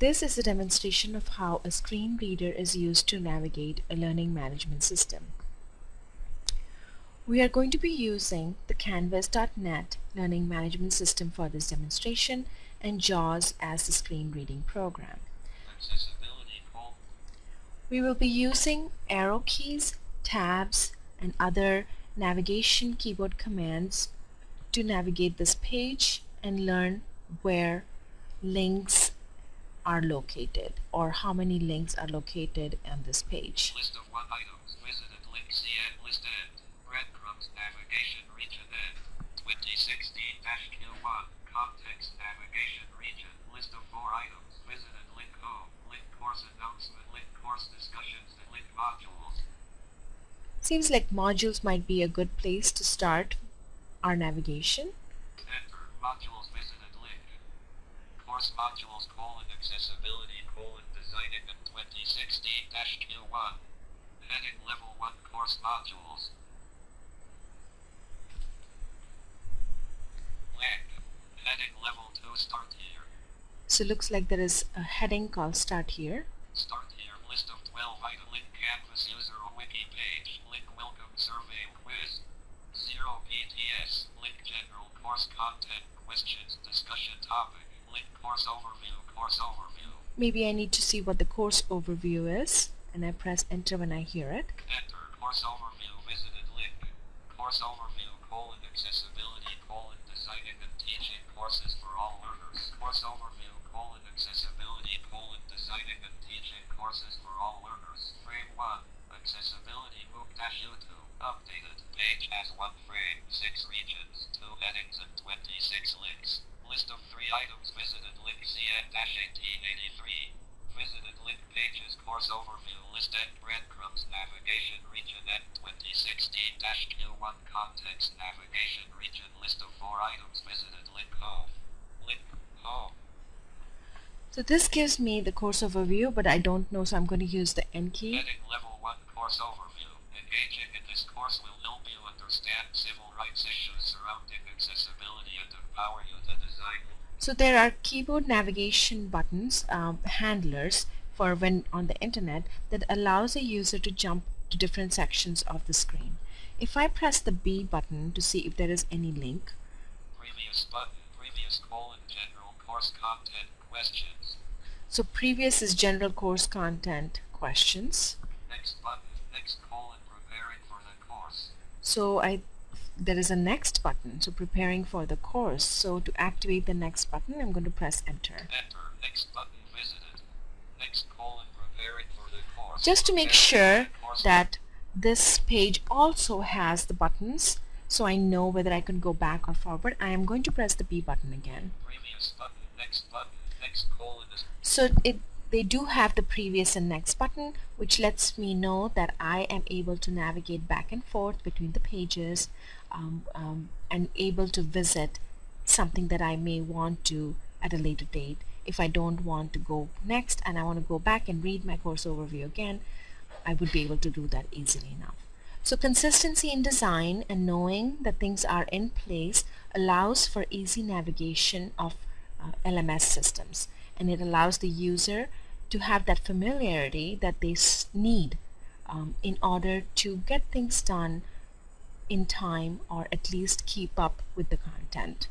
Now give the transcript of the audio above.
This is a demonstration of how a screen reader is used to navigate a learning management system. We are going to be using the Canvas.NET Learning Management System for this demonstration and JAWS as the screen reading program. We will be using arrow keys, tabs, and other navigation keyboard commands to navigate this page and learn where links are located or how many links are located on this page. List of one items, visited link CN list end, breadcrumbs navigation region end, 2016-Q1, context navigation region, list of four items, visited link home, link course announcement, link course discussions, and link modules. Seems like modules might be a good place to start our navigation. Enter, modules course modules colon accessibility colon designing in 2016-Q1, heading level 1 course modules. Link, heading level 2 start here. So it looks like there is a heading called start here. Start here, list of 12 item link canvas user wiki page, link welcome survey quiz, 0 PTS, link general course content, questions, discussion topic, link course overview, course overview. Maybe I need to see what the course overview is and I press enter when I hear it. Enter, course overview, visited link, course overview, colon accessibility, colon designing and teaching courses for all learners, course overview, colon accessibility, colon designing and teaching courses for all learners, frame 1, accessibility MOOC dash YouTube, updated, page has one frame, 6 regions, 2 headings and 26 links, list of 3 items visited link CN dash 1883, visited link pages course overview, list breadcrumbs navigation region end 2016 dash Q1 context navigation region list of 4 items visited link home, link home. So this gives me the course overview but I don't know so I'm going to use the N key. Heading level 1 course overview. Engaging in this course will help you understand civil rights issues surrounding accessibility and empower you to design. So there are keyboard navigation buttons, um, handlers for when on the internet that allows a user to jump to different sections of the screen. If I press the B button to see if there is any link, Previous button, previous colon general course content questions. so previous is general course content questions. Next button, next colon preparing for the course. So I there is a next button, so preparing for the course. So to activate the next button, I'm going to press enter. Enter, next button visited. Next colon preparing for the course. Just to make sure for the course. that this page also has the buttons, so I know whether I can go back or forward, I am going to press the B button again. Button, next button, next So it they do have the previous and next button which lets me know that I am able to navigate back and forth between the pages um, um, and able to visit something that I may want to at a later date if I don't want to go next and I want to go back and read my course overview again I would be able to do that easily enough. So consistency in design and knowing that things are in place allows for easy navigation of uh, LMS systems and it allows the user to have that familiarity that they need um, in order to get things done in time or at least keep up with the content.